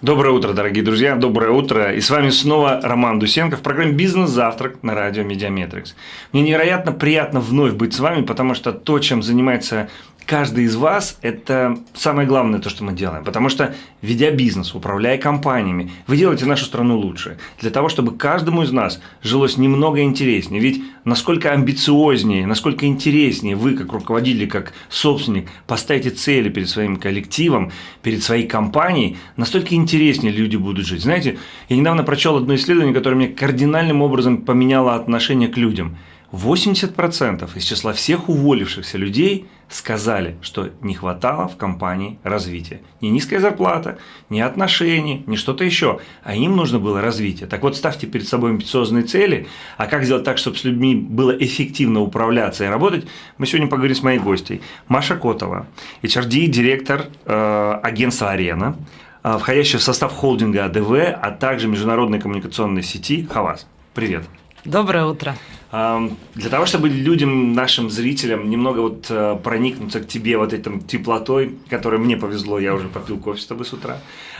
Доброе утро, дорогие друзья, доброе утро. И с вами снова Роман Дусенко в программе «Бизнес-завтрак» на радио «Медиаметрикс». Мне невероятно приятно вновь быть с вами, потому что то, чем занимается каждый из вас – это самое главное то, что мы делаем. Потому что, ведя бизнес, управляя компаниями, вы делаете нашу страну лучше. Для того, чтобы каждому из нас жилось немного интереснее. Ведь насколько амбициознее, насколько интереснее вы, как руководитель, как собственник, поставите цели перед своим коллективом, перед своей компанией, настолько интереснее люди будут жить. Знаете, я недавно прочел одно исследование, которое мне кардинальным образом поменяло отношение к людям – 80% из числа всех уволившихся людей сказали, что не хватало в компании развития. Не низкая зарплата, не отношения, не что-то еще, а им нужно было развитие. Так вот, ставьте перед собой амбициозные цели, а как сделать так, чтобы с людьми было эффективно управляться и работать, мы сегодня поговорим с моей гостьей. Маша Котова, HRD, директор э, агентства «Арена», э, входящая в состав холдинга АДВ, а также международной коммуникационной сети «Хавас». Привет. Доброе утро. Для того, чтобы людям, нашим зрителям немного вот э, проникнуться к тебе вот этим теплотой, которой мне повезло, я уже попил кофе с тобой с утра.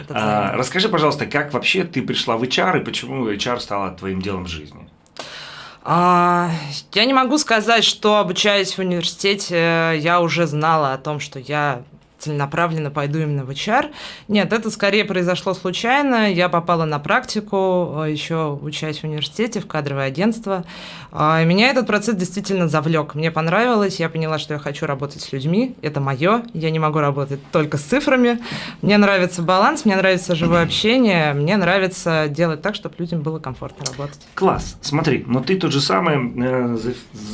А, расскажи, пожалуйста, как вообще ты пришла в HR и почему HR стала твоим делом в жизни? А, я не могу сказать, что обучаясь в университете, я уже знала о том, что я целенаправленно пойду именно в HR. Нет, это скорее произошло случайно. Я попала на практику, э, еще учась в университете, в кадровое агентство. А, меня этот процесс действительно завлек. Мне понравилось, я поняла, что я хочу работать с людьми. Это мое. Я не могу работать только с цифрами. Мне нравится баланс, мне нравится живое общение, мне нравится делать так, чтобы людям было комфортно работать. Класс. Смотри, но ты тот же самый э,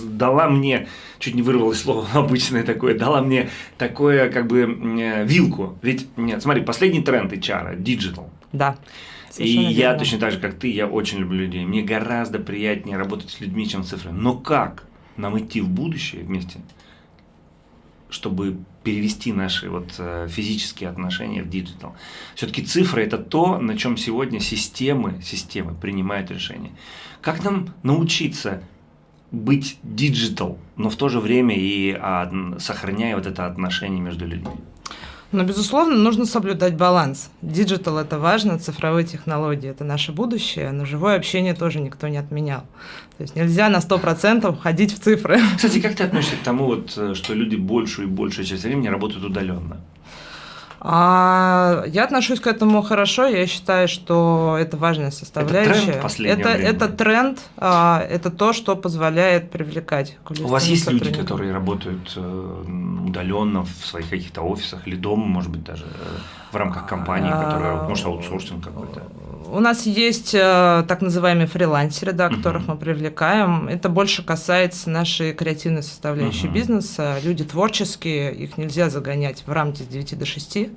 дала мне чуть не вырвалось слово обычное такое, дала мне такое, как бы, э, вилку. Ведь, нет, смотри, последний тренд HR, digital. Да. И верно. я точно так же, как ты, я очень люблю людей. Мне гораздо приятнее работать с людьми, чем с цифрами. Но как нам идти в будущее вместе, чтобы перевести наши вот э, физические отношения в digital. Все-таки цифры – это то, на чем сегодня системы, системы принимают решения. Как нам научиться быть digital, но в то же время и а, сохраняя вот это отношение между людьми? Но, безусловно, нужно соблюдать баланс. Digital – это важно, цифровые технологии – это наше будущее, но живое общение тоже никто не отменял. То есть нельзя на 100% ходить в цифры. Кстати, как ты относишься к тому, вот, э, что люди большую и большую часть времени работают удаленно? А, я отношусь к этому хорошо. Я считаю, что это важная составляющая. Это тренд это, это тренд, а, это то, что позволяет привлекать. У вас есть люди, которые работают э, удаленно в своих каких-то офисах или дома, может быть, даже э, в рамках компании, которая, может, аутсорсинг какой-то? У нас есть э, так называемые фрилансеры, да, которых мы привлекаем. Это больше касается нашей креативной составляющей бизнеса. Люди творческие, их нельзя загонять в рамки с 9 до 6.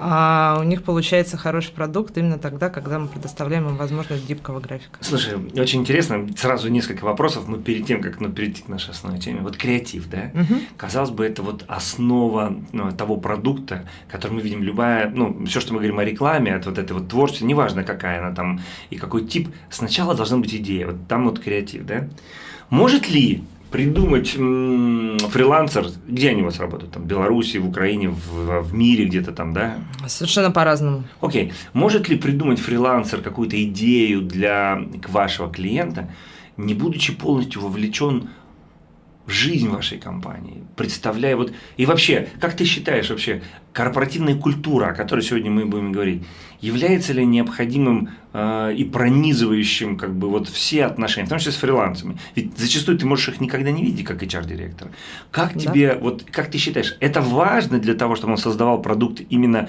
А у них получается хороший продукт именно тогда, когда мы предоставляем им возможность гибкого графика. Слушай, очень интересно, сразу несколько вопросов, но перед тем, как ну, перейти к нашей основной теме. Вот креатив, да? Uh-huh. Казалось бы, это вот основа ну, того продукта, который мы видим, любая, ну, все, что мы говорим о рекламе, от вот этой вот творчества, неважно, неважно какая она там и какой тип, сначала должна быть идея, вот там вот креатив, да? Может ли придумать фрилансер, где они у вас работают, там, в Беларуси, в Украине, в, в мире где-то там, да? Совершенно по-разному. Окей. Может ли придумать фрилансер какую-то идею для вашего клиента, не будучи полностью вовлечен жизнь вашей компании, представляя вот... И вообще, как ты считаешь вообще, корпоративная культура, о которой сегодня мы будем говорить, является ли необходимым э, и пронизывающим как бы вот все отношения, в том числе с фрилансами? Ведь зачастую ты можешь их никогда не видеть как HR-директор. Как да. тебе, вот как ты считаешь, это важно для того, чтобы он создавал продукт именно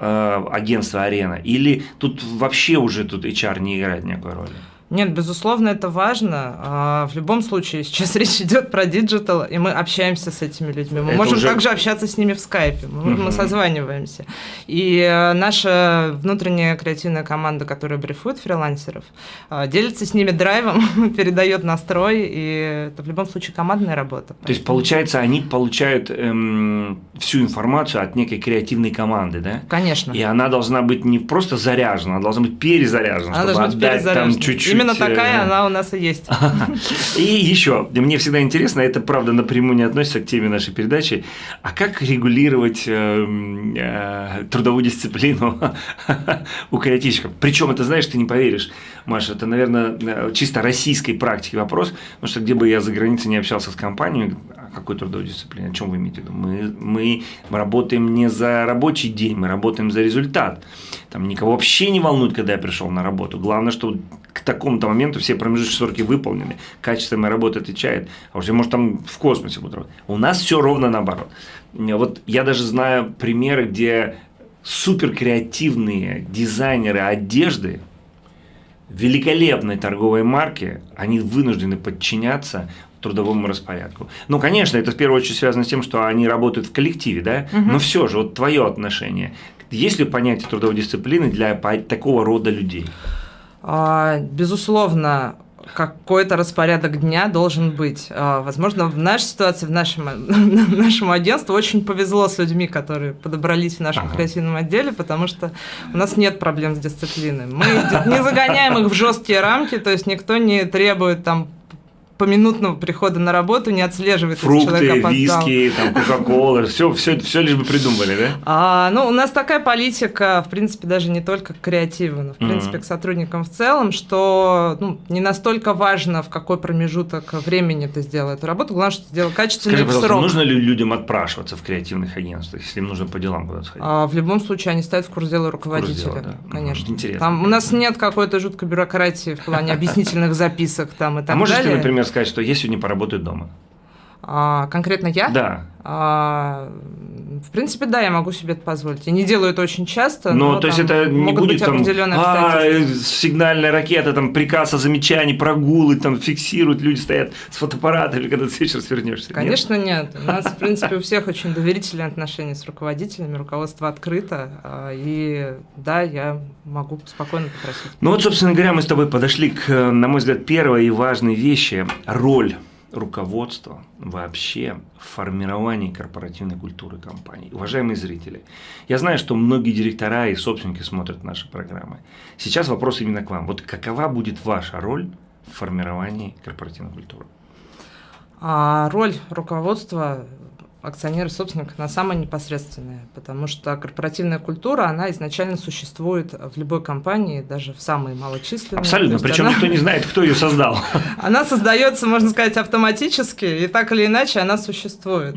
э, агентства «Арена»? Или тут вообще уже тут HR не играет никакой роли? Нет, безусловно, это важно. А, в любом случае, сейчас речь идет про digital, и мы общаемся с этими людьми. Мы это можем уже... также общаться с ними в скайпе, мы, мы созваниваемся. И э, наша внутренняя креативная команда, которая брифует фрилансеров, а, делится с ними драйвом, передает настрой, и это в любом случае командная работа. То есть, получается, они получают эм, всю информацию от некой креативной команды, да? Конечно. И она должна быть не просто заряжена, она должна быть перезаряжена, она чтобы отдать там чуть-чуть Именно такая она у нас и есть. И еще, мне всегда интересно, это правда напрямую не относится к теме нашей передачи, а как регулировать трудовую дисциплину у креативщиков? Причем это, знаешь, ты не поверишь, Маша, это, наверное, чисто российской практики вопрос, потому что где бы я за границей не общался с компанией, какой трудовой дисциплине, о чем вы имеете в виду? Мы, мы работаем не за рабочий день, мы работаем за результат. Там никого вообще не волнует, когда я пришел на работу. Главное, что к такому-то моменту все промежуточные сроки выполнены, качество моей работы отвечает, а уже может там в космосе буду работать. У нас все ровно наоборот. Вот я даже знаю примеры, где супер креативные дизайнеры одежды, великолепной торговой марки, они вынуждены подчиняться трудовому распорядку. Ну, конечно, это в первую очередь связано с тем, что они работают в коллективе, да, угу. но все же, вот твое отношение. Есть ли понятие трудовой дисциплины для такого рода людей? А, безусловно, какой-то распорядок дня должен быть. А, возможно, в нашей ситуации, в нашем, нашему агентству очень повезло с людьми, которые подобрались в нашем ага. креативном отделе, потому что у нас нет проблем с дисциплиной. Мы не загоняем их в жесткие рамки, то есть никто не требует там поминутного прихода на работу не отслеживает, Фрукты, человек виски, там, кока-кола, все, все, все лишь бы придумали, да? А, ну, у нас такая политика, в принципе, даже не только к креативу, но, в принципе, mm-hmm. к сотрудникам в целом, что ну, не настолько важно, в какой промежуток времени ты сделал эту работу, главное, что ты сделал качественно Скажи, и в срок. нужно ли людям отпрашиваться в креативных агентствах, если им нужно по делам куда-то сходить? А, в любом случае, они ставят в курс дела руководителя, курс дела, да. конечно. Интересно. Там у нас нет какой-то жуткой бюрократии в плане объяснительных записок там и так а далее. А можешь ты, например, сказать, что я сегодня поработаю дома? А, конкретно я? Да. А, в принципе, да, я могу себе это позволить. Я не делаю это очень часто. Но, но то есть это не будет там, а, сигнальная ракета, там приказ о замечании, прогулы, там фиксируют, люди стоят с фотоаппаратами, когда ты вечер свернешься. Конечно, нет? нет. У нас, в принципе, у всех очень доверительные отношения с руководителями, руководство открыто. А, и да, я могу спокойно попросить. Ну вот, собственно говоря, мы с тобой подошли к, на мой взгляд, первой и важной вещи – роль руководства вообще в формировании корпоративной культуры компании. Уважаемые зрители, я знаю, что многие директора и собственники смотрят наши программы. Сейчас вопрос именно к вам. Вот какова будет ваша роль в формировании корпоративной культуры? А роль руководства акционеры собственник, она самая непосредственная, потому что корпоративная культура, она изначально существует в любой компании, даже в самой малочисленной. Абсолютно, причем она... никто не знает, кто ее создал. Она создается, можно сказать, автоматически, и так или иначе она существует.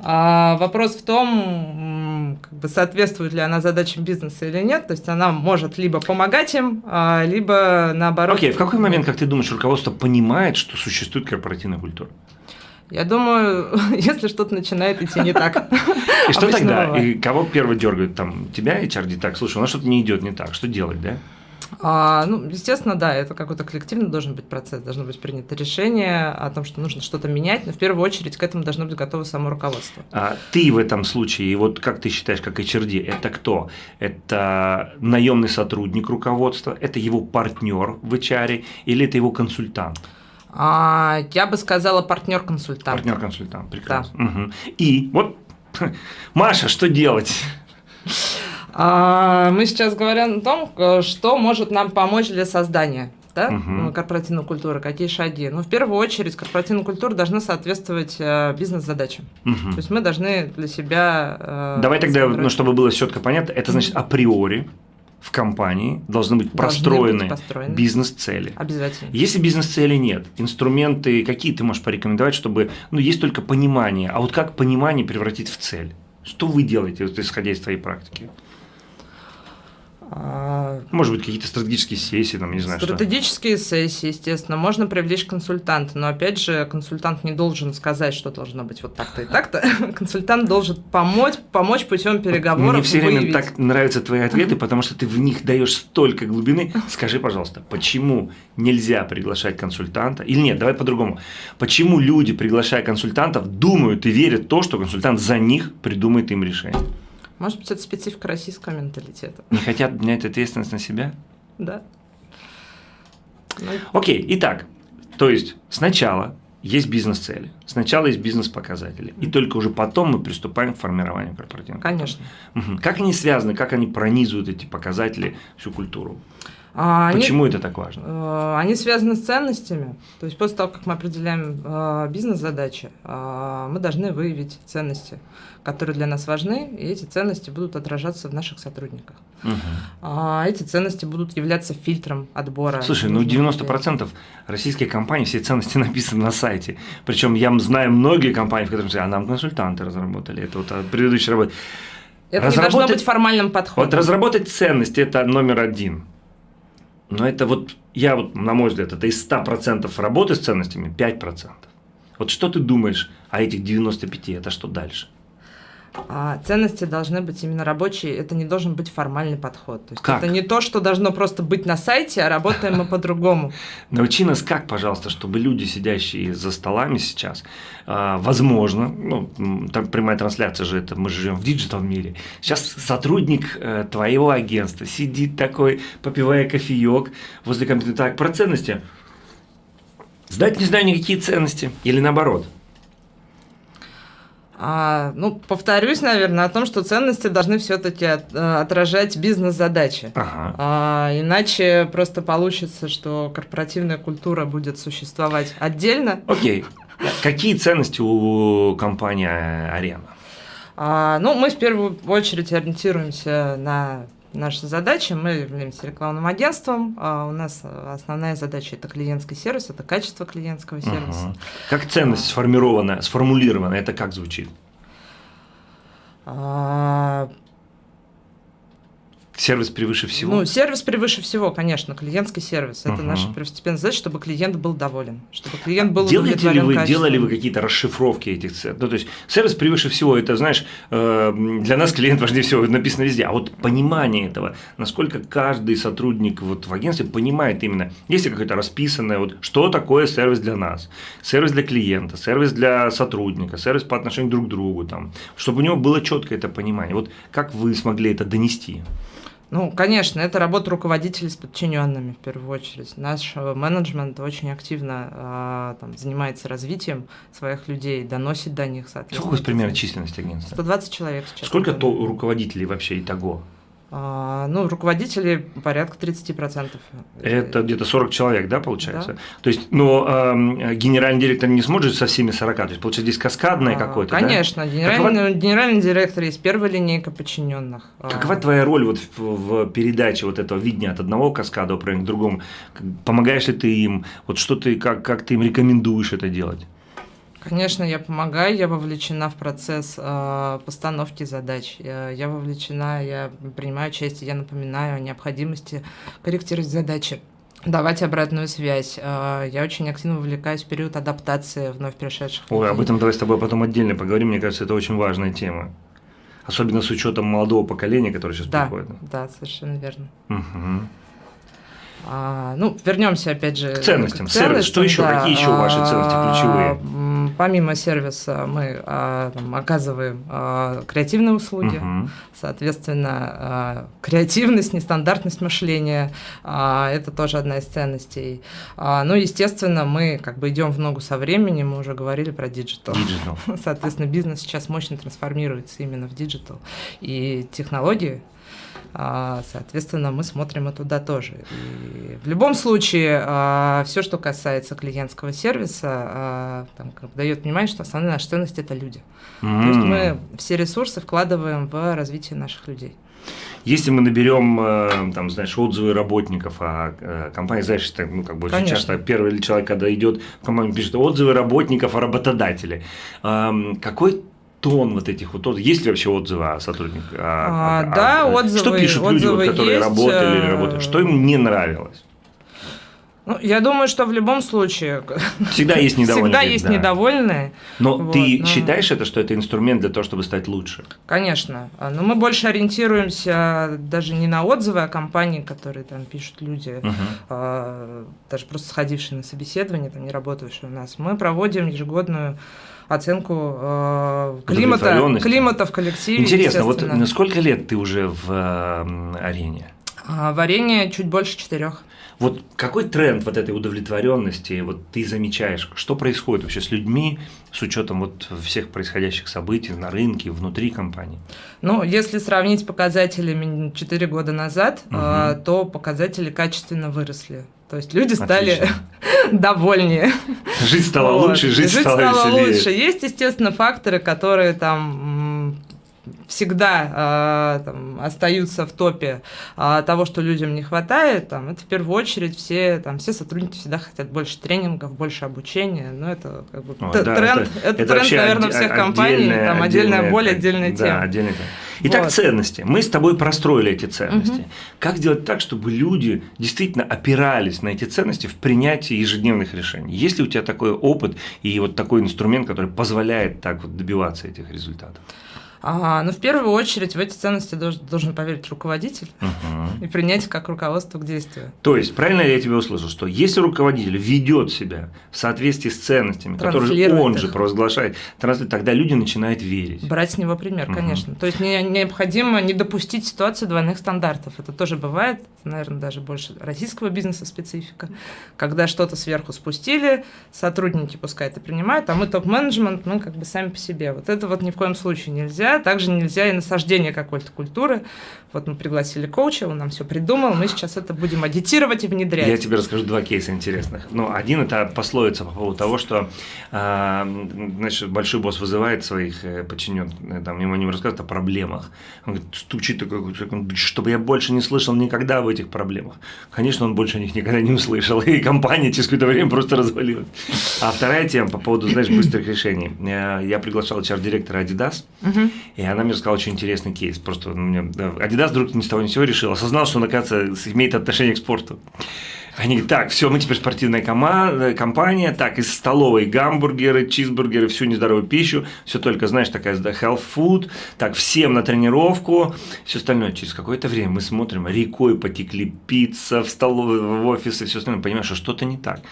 А вопрос в том, как бы соответствует ли она задачам бизнеса или нет, то есть она может либо помогать им, а, либо наоборот. Окей, в какой момент, как ты думаешь, руководство понимает, что существует корпоративная культура? Я думаю, если что-то начинает идти не так. И что тогда? И кого первый дергают? Там тебя HRD так, слушай, у нас что-то не идет не так, что делать, да? А, ну, естественно, да, это какой-то коллективный должен быть процесс, должно быть принято решение о том, что нужно что-то менять, но в первую очередь к этому должно быть готово само руководство. А ты в этом случае, вот как ты считаешь, как HRD, это кто? Это наемный сотрудник руководства, это его партнер в HR или это его консультант? А, я бы сказала партнер-консультант. Партнер-консультант, прекрасно. Да. Угу. И вот, Маша, что делать? А, мы сейчас говорим о том, э, что может нам помочь для создания да, угу. корпоративной культуры, какие шаги. Ну, в первую очередь, корпоративная культура должна соответствовать э, бизнес-задачам. Угу. То есть мы должны для себя... Э, Давай тогда, ну, чтобы было четко понятно, это значит априори в компании должны быть простроены, построены. бизнес-цели. Обязательно. Если бизнес-цели нет, инструменты какие ты можешь порекомендовать, чтобы, ну, есть только понимание, а вот как понимание превратить в цель? Что вы делаете, вот, исходя из твоей практики? А, Может быть, какие-то стратегические сессии, там, не знаю, Стратегические что. сессии, естественно. Можно привлечь консультанта, но, опять же, консультант не должен сказать, что должно быть вот так-то и так-то. Консультант должен помочь, помочь путем переговоров. Мне все время так нравятся твои ответы, потому что ты в них даешь столько глубины. Скажи, пожалуйста, почему нельзя приглашать консультанта? Или нет, давай по-другому. Почему люди, приглашая консультантов, думают и верят в то, что консультант за них придумает им решение? Может быть, это специфика российского менталитета. Не хотят взять ответственность на себя? Да. Ну... Окей, итак, то есть сначала есть бизнес-цели, сначала есть бизнес-показатели, и только уже потом мы приступаем к формированию корпоративного. Конечно. Как они связаны, как они пронизывают эти показатели, всю культуру? А, Почему они, это так важно? Э, они связаны с ценностями. То есть после того, как мы определяем э, бизнес-задачи, э, мы должны выявить ценности, которые для нас важны, и эти ценности будут отражаться в наших сотрудниках. Угу. Эти ценности будут являться фильтром отбора. Слушай, ну 90% людей. российских компаний все ценности написаны на сайте. Причем я знаю многие компании, в которых а нам консультанты разработали. Это вот предыдущая работа. Это не должно быть формальным подходом. Вот разработать ценности – это номер один. Но это вот, я вот, на мой взгляд, это из 100% работы с ценностями 5%. Вот что ты думаешь о этих 95? Это что дальше? А ценности должны быть именно рабочие, это не должен быть формальный подход. То есть как? это не то, что должно просто быть на сайте, а работаем мы по-другому. Научи нас как, пожалуйста, чтобы люди, сидящие за столами сейчас, а, возможно, ну, там прямая трансляция же, это мы живем в digital мире, сейчас сотрудник э, твоего агентства сидит такой, попивая кофеек возле компьютера, так, про ценности, сдать не знаю никакие ценности, или наоборот – а, ну, повторюсь, наверное, о том, что ценности должны все-таки от, э, отражать бизнес-задачи. Ага. А, иначе просто получится, что корпоративная культура будет существовать отдельно. Окей. Какие ценности у компании Арена? А, ну, мы в первую очередь ориентируемся на наши задачи. Мы являемся рекламным агентством. А у нас основная задача это клиентский сервис, это качество клиентского сервиса. Угу. Как ценность сформирована, сформулирована, это как звучит? А, Сервис превыше всего? Ну, сервис превыше всего, конечно, клиентский сервис. Это uh-huh. наша первостепенная задача, чтобы клиент был доволен, чтобы клиент был Делаете ли вы, Делали вы какие-то расшифровки этих цен? Ну, то есть, сервис превыше всего, это, знаешь, э, для нас клиент важнее всего, написано везде. А вот понимание этого, насколько каждый сотрудник вот в агентстве понимает именно, есть ли какое-то расписанное, вот, что такое сервис для нас, сервис для клиента, сервис для сотрудника, сервис по отношению друг к другу, там, чтобы у него было четкое это понимание. Вот как вы смогли это донести? Ну, конечно, это работа руководителей с подчиненными в первую очередь. Наш э, менеджмент очень активно э, там, занимается развитием своих людей, доносит до них, соответственно. Сколько примерно численность агентства? 120 человек сейчас. Сколько то руководителей вообще итого? А, ну, руководителей порядка 30%. Это где-то 40 человек, да, получается? Да. То есть, но э, генеральный директор не сможет со всеми 40, то есть, получается, здесь каскадное а, какое-то, Конечно, да? генеральный, Какова... генеральный директор есть первая линейка подчиненных. А. Какова твоя роль вот в, в передаче вот этого видения от одного каскада к другому? Помогаешь ли ты им? Вот что ты, как, как ты им рекомендуешь это делать? Конечно, я помогаю, я вовлечена в процесс э, постановки задач, я, я вовлечена, я принимаю участие, я напоминаю о необходимости корректировать задачи давать обратную связь. Э, я очень активно вовлекаюсь в период адаптации вновь пришедших. Ой, об этом давай с тобой потом отдельно поговорим. Мне кажется, это очень важная тема. Особенно с учетом молодого поколения, которое сейчас да, приходит. Да, совершенно верно. Угу. А, ну, вернемся опять же к ценностям. К ценностям Сервис, что еще? Да. Какие еще ваши ценности ключевые? Помимо сервиса мы а, там, оказываем а, креативные услуги, угу. соответственно, а, креативность, нестандартность мышления а, это тоже одна из ценностей. А, ну, естественно, мы как бы идем в ногу со временем, мы уже говорили про digital. Соответственно, бизнес сейчас мощно трансформируется именно в digital. И технологии соответственно, мы смотрим и туда тоже. И в любом случае, а, все, что касается клиентского сервиса, а, там, дает понимание, что основная наша ценность – это люди. Mm. То есть мы все ресурсы вкладываем в развитие наших людей. Если мы наберем, э, там, знаешь, отзывы работников, а э, компания, знаешь, так, ну, как бы очень часто первый человек, когда идет в компанию, пишет отзывы работников о работодателе. Какой тон вот этих вот Есть ли вообще отзывы о сотрудниках? А, а, да, а, отзывы. Что пишут люди, вот, которые есть, работали или работают? Что им не нравилось? Ну, я думаю, что в любом случае всегда есть недовольные. Всегда есть да. недовольные. Но вот, ты но... считаешь это, что это инструмент для того, чтобы стать лучше? Конечно. Но мы больше ориентируемся даже не на отзывы о компании, которые там пишут люди, угу. а, даже просто сходившие на собеседование, там не работавшие у нас. Мы проводим ежегодную оценку э, климата, климата в коллективе. Интересно, вот сколько лет ты уже в э, арене? А, варенье чуть больше четырех. Вот какой тренд вот этой удовлетворенности вот ты замечаешь? Что происходит вообще с людьми с учетом вот всех происходящих событий на рынке, внутри компании? Ну, если сравнить показателями 4 года назад, угу. то показатели качественно выросли. То есть люди стали довольнее. Жить стало вот. лучше, жить, жить стало, стало веселее. лучше. Есть, естественно, факторы, которые там всегда э, там, остаются в топе э, того, что людям не хватает, там, это в первую очередь все, там, все сотрудники всегда хотят больше тренингов, больше обучения, но это как бы Ой, да, тренд, это, это, это тренд, наверное, всех компаний, там отдельная, отдельная боль, отдельная тема. Да, отдельная. Итак, вот. ценности. Мы с тобой простроили эти ценности. Угу. Как сделать так, чтобы люди действительно опирались на эти ценности в принятии ежедневных решений? Есть ли у тебя такой опыт и вот такой инструмент, который позволяет так вот добиваться этих результатов? А, ну, в первую очередь, в эти ценности должен, должен поверить руководитель угу. и принять как руководство к действию. То есть, правильно я тебя услышал, что если руководитель ведет себя в соответствии с ценностями, которые он их. же провозглашает, тогда люди начинают верить. Брать с него пример, угу. конечно. То есть, не, необходимо не допустить ситуацию двойных стандартов. Это тоже бывает, наверное, даже больше российского бизнеса специфика, когда что-то сверху спустили, сотрудники пускай это принимают, а мы топ-менеджмент, мы как бы сами по себе. Вот это вот ни в коем случае нельзя также нельзя и насаждение какой-то культуры. Вот мы пригласили коуча, он нам все придумал, мы сейчас это будем адитировать и внедрять. Я тебе расскажу два кейса интересных. Ну, один это пословица по поводу того, что э, значит, большой босс вызывает своих э, подчиненных, э, там, ему не рассказывает о проблемах. Он говорит, стучит такой, чтобы я больше не слышал никогда об этих проблемах. Конечно, он больше о них никогда не услышал, и компания через какое-то время просто развалилась. А вторая тема по поводу, знаешь, быстрых решений. Я, я приглашал HR-директора Adidas, угу. И она мне рассказала очень интересный кейс. Просто ну, мне, Adidas вдруг ни с того ни с сего решил, осознал, что он, оказывается, имеет отношение к спорту. Они говорят, так, все, мы теперь спортивная команда, компания, так, из столовой гамбургеры, чизбургеры, всю нездоровую пищу, все только, знаешь, такая health food, так, всем на тренировку, все остальное. Через какое-то время мы смотрим, рекой потекли пицца в столовой, в офисы, все остальное, понимаешь, что что-то не так.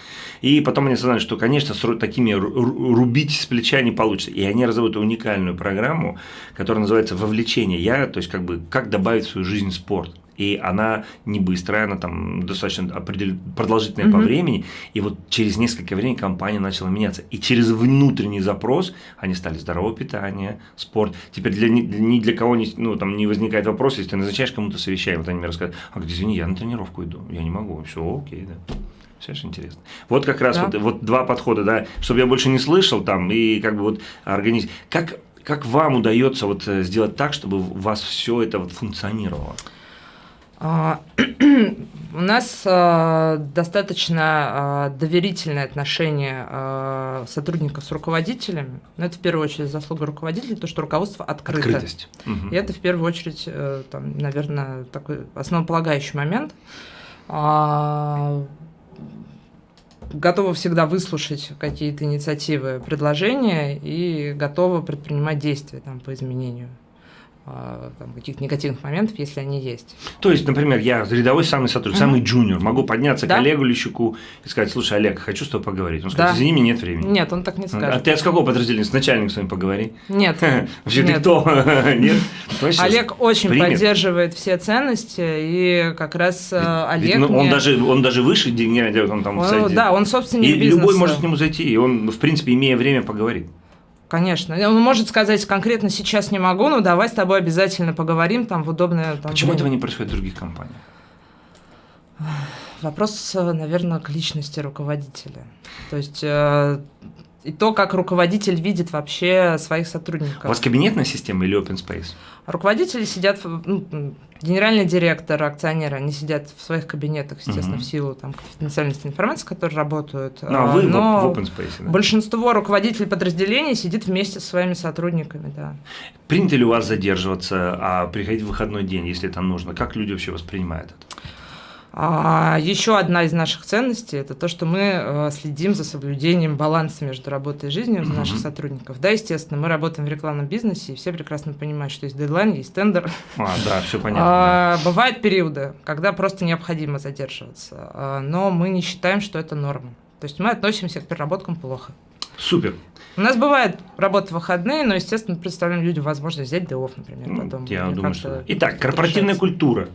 И потом они осознали, что, конечно, с такими рубить с плеча не получится. И они разработали уникальную программу, которая называется «Вовлечение». Я, то есть, как бы, как добавить в свою жизнь спорт и она не быстрая, она там достаточно определ... продолжительная mm-hmm. по времени, и вот через несколько времени компания начала меняться, и через внутренний запрос они стали здоровое питание, спорт. Теперь для, ни для кого не, ну, там, не возникает вопрос, если ты назначаешь кому-то совещание, вот они мне рассказывают, а где, извини, я на тренировку иду, я не могу, все окей, да. Все же интересно. Вот как раз да. вот, вот два подхода, да, чтобы я больше не слышал там, и как бы вот организм. Как, как вам удается вот э, сделать так, чтобы у вас все это вот функционировало? А, у нас а, достаточно а, доверительное отношение сотрудников с руководителями. Но это в первую очередь заслуга руководителей, то, что руководство открыто. Открытость. Угу. И это в первую очередь, э, там, наверное, такой основополагающий момент. Готова всегда выслушать какие-то инициативы, предложения и готова предпринимать действия там, по изменению каких-то негативных моментов, если они есть. То есть, например, я рядовой самый сотрудник, mm-hmm. самый джуниор, могу подняться да? к Олегу Лещуку и сказать, слушай, Олег, хочу с тобой поговорить. Он скажет, да. извини, нет времени. Нет, он так не скажет. А ты от какого подразделения? С начальником с вами поговори. Нет. Вообще ты кто? Нет? Олег очень поддерживает все ценности, и как раз э, Олег ну, он даже Он даже выше генерального он там Да, он собственник И любой может к нему зайти, и он, в принципе, имея время, поговорит. Конечно. Он может сказать, конкретно сейчас не могу, но давай с тобой обязательно поговорим там в удобное там, Почему время. этого не происходит в других компаниях? Вопрос, наверное, к личности руководителя. То есть э, и то, как руководитель видит вообще своих сотрудников. У вас кабинетная система или open space? Руководители сидят, ну, генеральный директор, акционеры, они сидят в своих кабинетах, естественно, угу. в силу там, конфиденциальности информации, которые работают. Ну, а вы но в, open space, да? большинство руководителей подразделений сидит вместе со своими сотрудниками, да. Принято ли у вас задерживаться, а приходить в выходной день, если это нужно? Как люди вообще воспринимают это? А еще одна из наших ценностей – это то, что мы э, следим за соблюдением баланса между работой и жизнью mm-hmm. наших сотрудников. Да, естественно, мы работаем в рекламном бизнесе, и все прекрасно понимают, что есть дедлайн, есть тендер. А, да, все понятно. А, бывают периоды, когда просто необходимо задерживаться, а, но мы не считаем, что это норма. То есть мы относимся к переработкам плохо. Супер. У нас бывает работа в выходные, но, естественно, представляем людям возможность взять day например, потом. Я думаю, что... Итак, корпоративная культура.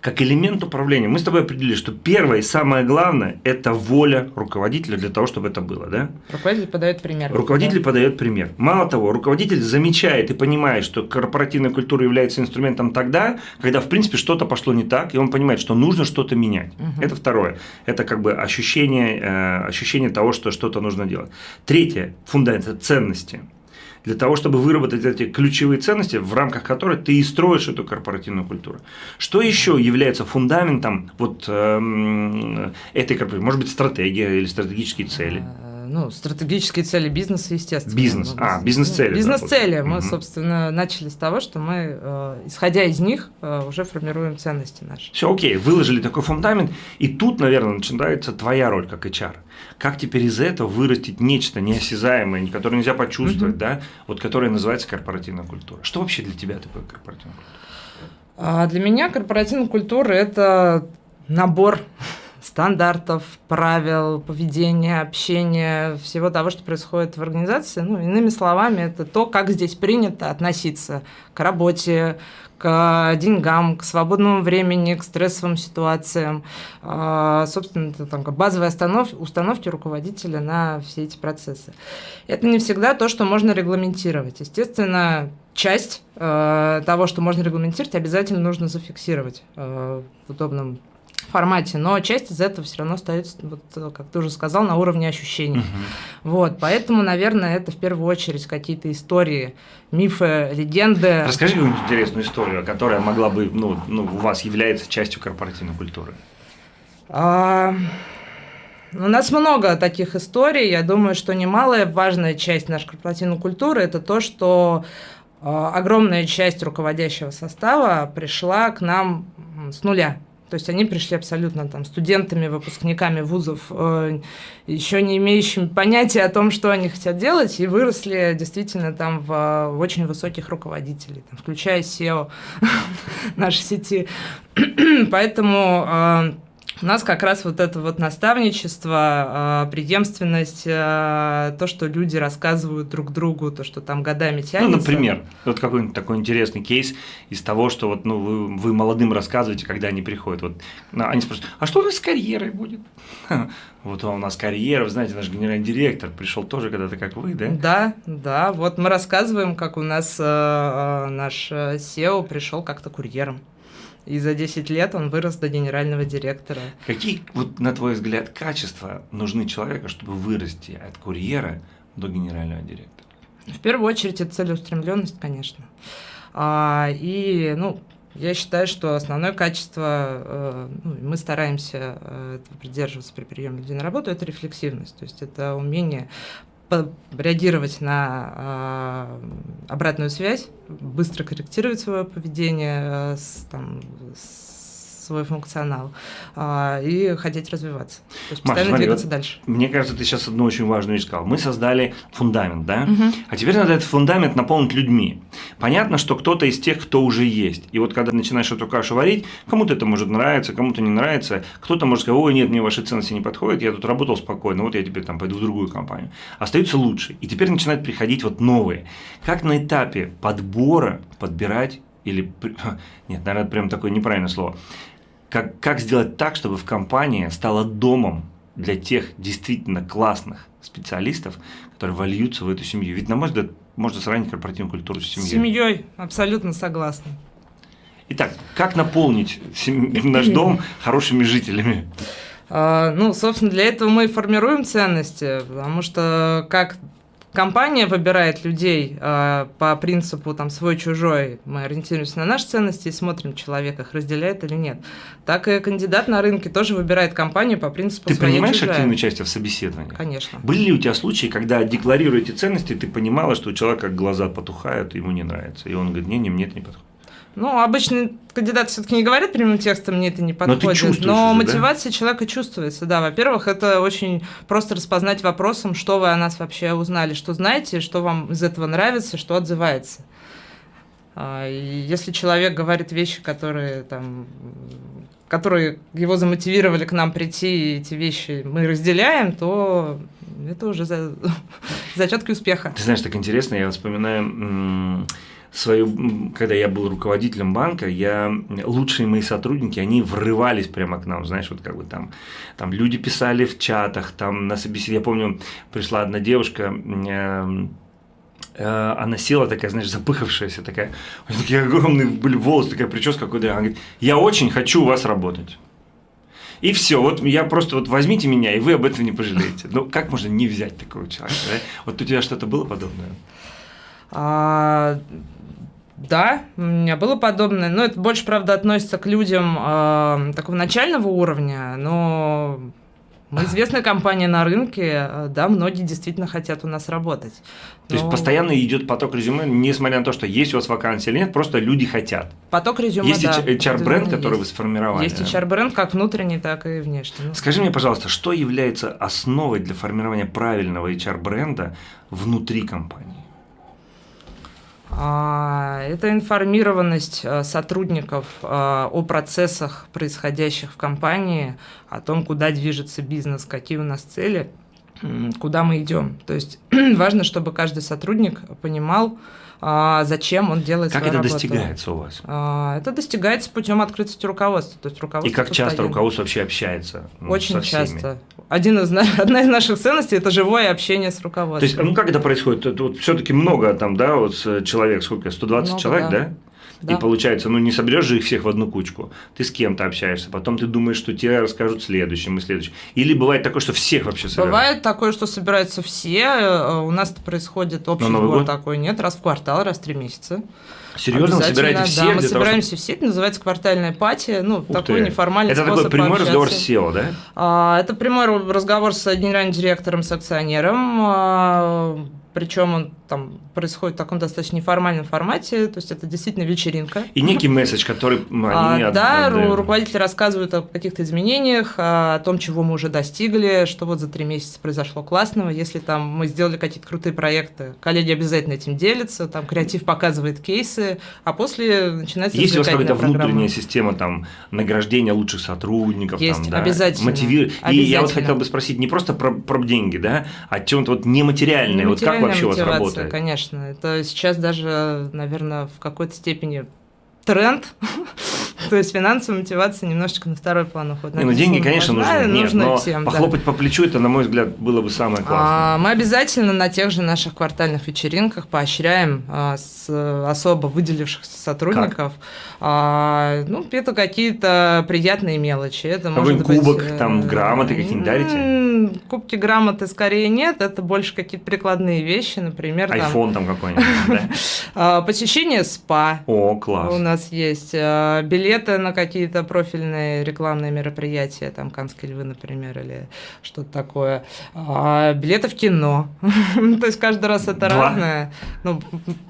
Как элемент управления. Мы с тобой определили, что первое и самое главное – это воля руководителя для того, чтобы это было, да? Руководитель подает пример. Руководитель да? подает пример. Мало того, руководитель замечает и понимает, что корпоративная культура является инструментом тогда, когда, в принципе, что-то пошло не так, и он понимает, что нужно что-то менять. Угу. Это второе. Это как бы ощущение, э, ощущение того, что что-то нужно делать. Третье – фундамент – ценности для того, чтобы выработать эти ключевые ценности, в рамках которых ты и строишь эту корпоративную культуру. Что еще является фундаментом вот э, этой корпоративной? Может быть, стратегия или стратегические цели? Ну, стратегические цели бизнеса, естественно. Бизнес, а, бизнес-цели. Бизнес-цели. Да, мы, угу. собственно, начали с того, что мы, э, исходя из них, э, уже формируем ценности наши. Все, окей, выложили такой фундамент, и тут, наверное, начинается твоя роль как HR. Как теперь из этого вырастить нечто неосязаемое, которое нельзя почувствовать, угу. да, вот которое называется корпоративная культура. Что вообще для тебя такое корпоративная культура? А для меня корпоративная культура – это набор стандартов, правил, поведения, общения, всего того, что происходит в организации. Ну, иными словами, это то, как здесь принято относиться к работе, к деньгам, к свободному времени, к стрессовым ситуациям. А, собственно, это там, базовые останов, установки руководителя на все эти процессы. Это не всегда то, что можно регламентировать. Естественно, часть э, того, что можно регламентировать, обязательно нужно зафиксировать э, в удобном формате, но часть из этого все равно остается, вот, как ты уже сказал, на уровне ощущений. Угу. Вот, поэтому, наверное, это в первую очередь какие-то истории, мифы, легенды. Расскажи какую-нибудь интересную историю, которая могла бы, ну, ну, у вас является частью корпоративной культуры. А... У нас много таких историй. Я думаю, что немалая важная часть нашей корпоративной культуры – это то, что а, огромная часть руководящего состава пришла к нам с нуля. То есть они пришли абсолютно там студентами, выпускниками вузов, э, еще не имеющими понятия о том, что они хотят делать, и выросли действительно там в, в очень высоких руководителей, там, включая SEO нашей сети. Поэтому э, у нас как раз вот это вот наставничество, а, преемственность, а, то, что люди рассказывают друг другу, то, что там годами тянется. Ну, например, вот какой-нибудь такой интересный кейс из того, что вот, ну, вы, вы молодым рассказываете, когда они приходят. Вот, ну, они спрашивают, а что у нас с карьерой будет? Вот у нас карьера, вы знаете, наш генеральный директор пришел тоже когда-то, как вы, да? Да, да. Вот мы рассказываем, как у нас э, наш SEO пришел как-то курьером. И за 10 лет он вырос до генерального директора. Какие, вот, на твой взгляд, качества нужны человеку, чтобы вырасти от курьера до генерального директора? В первую очередь, это целеустремленность, конечно. А, и, ну, я считаю, что основное качество, э, ну, мы стараемся э, придерживаться при приеме людей на работу, это рефлексивность. То есть это умение реагировать на э, обратную связь, быстро корректировать свое поведение, э, с, там, с свой функционал а, и хотеть развиваться. То есть постоянно смотри, двигаться дальше. Мне кажется, ты сейчас одну очень важную вещь сказал. Мы создали фундамент, да? Угу. А теперь надо этот фундамент наполнить людьми. Понятно, что кто-то из тех, кто уже есть. И вот когда начинаешь эту кашу варить, кому-то это может нравиться, кому-то не нравится. Кто-то может сказать, ой, нет, мне ваши ценности не подходят, я тут работал спокойно, вот я теперь там пойду в другую компанию. Остаются лучшие. И теперь начинают приходить вот новые. Как на этапе подбора подбирать или... Нет, наверное, прям такое неправильное слово как, как сделать так, чтобы в компании стала домом для тех действительно классных специалистов, которые вольются в эту семью. Ведь, на мой взгляд, можно сравнить корпоративную культуру с семьей. С семьей, абсолютно согласна. Итак, как наполнить наш дом хорошими жителями? А, ну, собственно, для этого мы и формируем ценности, потому что как компания выбирает людей э, по принципу там свой-чужой, мы ориентируемся на наши ценности и смотрим, человек их разделяет или нет. Так и кандидат на рынке тоже выбирает компанию по принципу Ты принимаешь активное участие в собеседовании? Конечно. Были ли у тебя случаи, когда, декларируя эти ценности, ты понимала, что у человека глаза потухают, ему не нравится, и он говорит, не, не, мне это не подходит? Ну, обычно кандидаты все-таки не говорят прямым текстом, мне это не подходит. Но, но мотивация да? человека чувствуется, да. Во-первых, это очень просто распознать вопросом, что вы о нас вообще узнали, что знаете, что вам из этого нравится, что отзывается. А, если человек говорит вещи, которые там которые его замотивировали к нам прийти, и эти вещи мы разделяем, то это уже за... зачетки успеха. Ты знаешь, так интересно, я вспоминаю свою, когда я был руководителем банка, я, лучшие мои сотрудники, они врывались прямо к нам, знаешь, вот как бы там, там люди писали в чатах, там на собеседовании, я помню, пришла одна девушка, э, э, она села такая, знаешь, запыхавшаяся такая, такие огромные были волосы, такая прическа какой-то, она говорит, я очень хочу у вас работать. И все, вот я просто вот возьмите меня, и вы об этом не пожалеете. Ну, как можно не взять такого человека? Да? Вот у тебя что-то было подобное? А, да, у меня было подобное, но это больше, правда, относится к людям э, такого начального уровня, но мы известная компания на рынке, да, многие действительно хотят у нас работать. То есть постоянно идет поток резюме, несмотря на то, что есть у вас вакансия или нет, просто люди хотят. Поток резюме, есть да. HR-бренд, который есть. вы сформировали. Есть HR-бренд как внутренний, так и внешний. Ну. Скажи мне, пожалуйста, что является основой для формирования правильного HR-бренда внутри компании? А, это информированность э, сотрудников э, о процессах, происходящих в компании, о том, куда движется бизнес, какие у нас цели, куда мы идем. То есть важно, чтобы каждый сотрудник понимал, а, зачем он делает как это работу. достигается у вас? А, это достигается путем открытости руководства. То есть руководство И как часто постоянно. руководство вообще общается? ну, Очень часто. Один из, одна из наших ценностей – это живое общение с То руководством. есть, ну как это происходит? Вот все-таки много там, да, вот с- человек, сколько, 120 Много, человек, да? да. Да. И получается, ну не соберешь же их всех в одну кучку. Ты с кем-то общаешься, потом ты думаешь, что тебе расскажут следующим и следующим. Или бывает такое, что всех вообще собирают. Бывает такое, что собираются все. э, У нас это происходит общий Новый сбор такой нет, раз в квартал, раз в три месяца. Серьезно, вы собираете да, всех мы для того, собираемся все, это называется квартальная пати, ну, Ух такой ты. неформальный Это такой прямой пообщаться. разговор с SEO, да? А, Это прямой разговор с генеральным директором, с акционером, а, причем он там происходит в таком достаточно неформальном формате, то есть это действительно вечеринка. И некий месседж, который А, они от- да, отдают. руководители рассказывают о каких-то изменениях, а, о том, чего мы уже достигли, что вот за три месяца произошло классного. Если там мы сделали какие-то крутые проекты, коллеги обязательно этим делятся, там креатив показывает кейсы, а после начинается Есть у вас какая-то программа. внутренняя система там награждения лучших сотрудников? Есть, там, да, обязательно. мотиви- И я вот Обязательно. хотел бы спросить не просто про, про деньги, да, а чем-то вот нематериальное. Вот как вообще у вас работает? Конечно, это сейчас даже, наверное, в какой-то степени тренд. То есть финансовая мотивация немножечко на второй план уходит. Не, ну деньги, конечно, нужны. Нет, но всем, да. похлопать по плечу, это, на мой взгляд, было бы самое классное. А, Мы обязательно на тех же наших квартальных вечеринках поощряем а, с особо выделившихся сотрудников. А, Ну, это какие-то приятные мелочи. Это может Какой-нибудь быть, кубок, э, там, грамоты какие-нибудь дарите? Кубки, грамоты скорее нет. Это больше какие-то прикладные вещи, например, Айфон там какой-нибудь, а, посещение спа. О, У класс. нас есть а, билеты на какие-то профильные рекламные мероприятия, там Канские львы, например, или что-то такое. А, билеты в кино. То есть каждый раз это разное. Ну,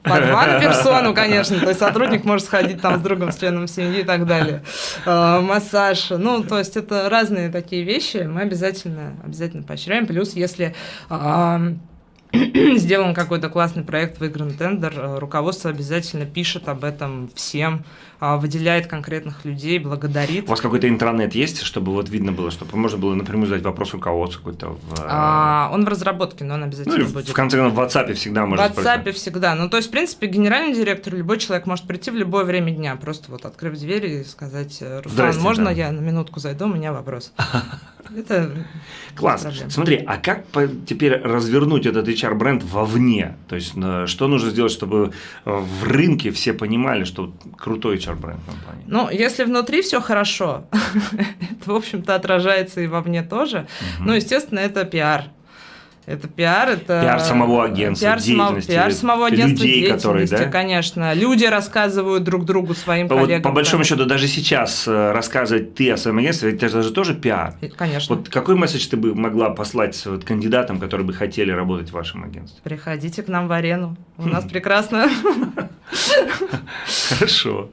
по два на персону, конечно. То есть сотрудник может сходить там с другом, с членом семьи и так далее. Массаж. Ну, то есть это разные такие вещи. Мы обязательно, обязательно поощряем. Плюс, если сделан какой-то классный проект, выигран тендер, э, руководство обязательно пишет об этом всем, выделяет конкретных людей, благодарит. У вас какой-то интранет есть, чтобы вот видно было, чтобы можно было напрямую задать вопрос руководству какой-то? В, А, он в разработке, но он ну, обязательно или в- будет. в конце концов, в WhatsApp всегда В можно WhatsApp всегда. Ну, то есть, в принципе, генеральный директор, любой человек может прийти в любое время дня, просто вот открыв дверь и сказать, «Руслан, Здрасте, можно да. я на минутку зайду, у меня вопрос. Это Класс. Смотри, а как теперь развернуть этот HR-бренд вовне? То есть, э, что нужно сделать, чтобы э, в рынке все понимали, что вот крутой HR-бренд компании? Ну, если внутри все хорошо, это, в общем-то, отражается и вовне тоже. Ну, естественно, это пиар. Это пиар, это... Пиар самого агентства, пиар деятельности, пиар самого агентства людей, которые, да? конечно. Люди рассказывают друг другу, своим Вот коллегам. по большому счету, даже сейчас э, рассказывать ты о своем агентстве, это же тоже пиар. Конечно. Вот какой месседж ты бы могла послать вот кандидатам, которые бы хотели работать в вашем агентстве? Приходите к нам в арену. У нас прекрасно. Хорошо.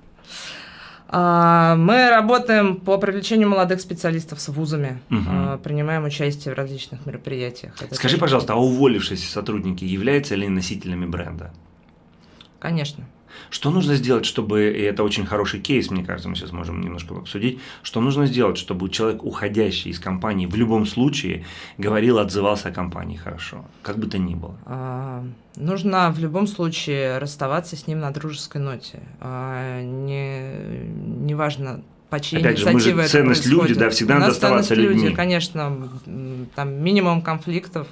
А, Мы работаем по привлечению молодых специалистов с вузами, а, принимаем участие в различных мероприятиях. Это Скажи, тоже- пожалуйста, а уволившиеся сотрудники являются ли носителями бренда? Конечно. Что нужно сделать, чтобы, и это очень хороший кейс, мне кажется, мы сейчас можем немножко обсудить, что нужно сделать, чтобы человек, уходящий из компании, в любом случае говорил, отзывался о компании хорошо, как бы то ни было? А, нужно в любом случае расставаться с ним на дружеской ноте. А, не, неважно, по чьей Опять же, мы же ценность люди, да, всегда надо оставаться людьми. Люди, конечно, там минимум конфликтов,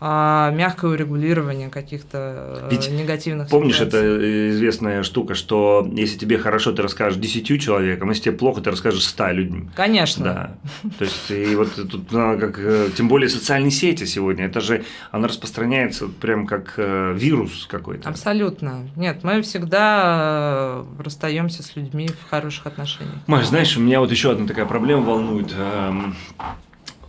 а, мягкое урегулирование каких-то э, Ведь негативных помнишь, ситуаций. это известная штука, что если тебе хорошо, ты расскажешь десятью человекам, если тебе плохо, ты расскажешь ста людьми. Конечно. Да. То есть, и вот тут, как, э, тем более социальные сети сегодня, это же, она распространяется прям как э, вирус какой-то. Абсолютно. Нет, мы всегда расстаемся с людьми в хороших отношениях. Маш, знаешь, у меня вот еще одна такая проблема волнует эм,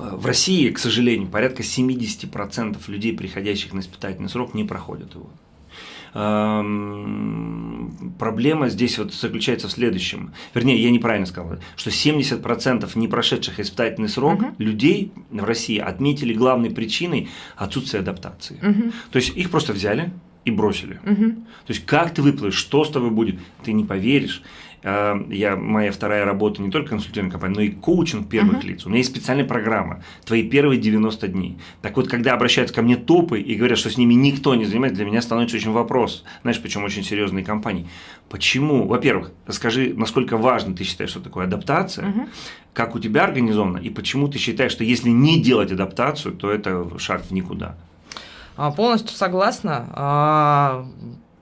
в России, к сожалению, порядка 70% людей, приходящих на испытательный срок, не проходят его. Эм, проблема здесь вот заключается в следующем. Вернее, я неправильно сказал, что 70% не прошедших испытательный срок угу. людей в России отметили главной причиной отсутствие адаптации. Угу. То есть их просто взяли и бросили. Угу. То есть как ты выплывешь, что с тобой будет, ты не поверишь. А, я, моя вторая работа не только консультирование компании, но и коучинг первых uh-huh. лиц. У меня есть специальная программа «Твои первые 90 дней». Так вот, когда обращаются ко мне топы и говорят, что с ними никто не занимается, для меня становится очень вопрос. Знаешь, причем очень серьезные компании. Почему? Во-первых, расскажи, насколько важно ты считаешь, что такое адаптация, uh-huh. как у тебя организовано, и почему ты считаешь, что если не делать адаптацию, то это шаг в никуда. А, полностью согласна.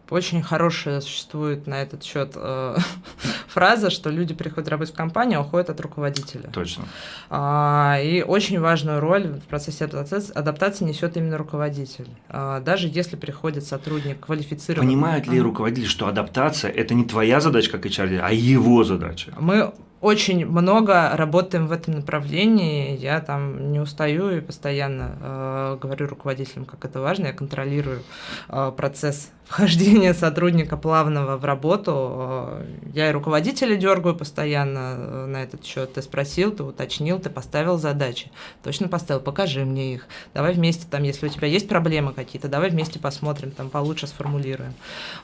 Очень хорошая существует на этот счет э, фраза, что люди приходят работать в компанию, а уходят от руководителя. Точно. А, и очень важную роль в процессе адаптации, адаптации несет именно руководитель. А, даже если приходит сотрудник квалифицированный. Понимают ли руководители, что адаптация это не твоя задача как HR, а его задача? Мы очень много работаем в этом направлении. Я там не устаю и постоянно э, говорю руководителям, как это важно. Я контролирую э, процесс вхождения сотрудника плавного в работу. Я и руководителя дергаю постоянно э, на этот счет. Ты спросил, ты уточнил, ты поставил задачи. Точно поставил, покажи мне их. Давай вместе, там, если у тебя есть проблемы какие-то, давай вместе посмотрим, там получше сформулируем.